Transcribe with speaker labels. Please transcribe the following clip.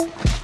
Speaker 1: Thank you.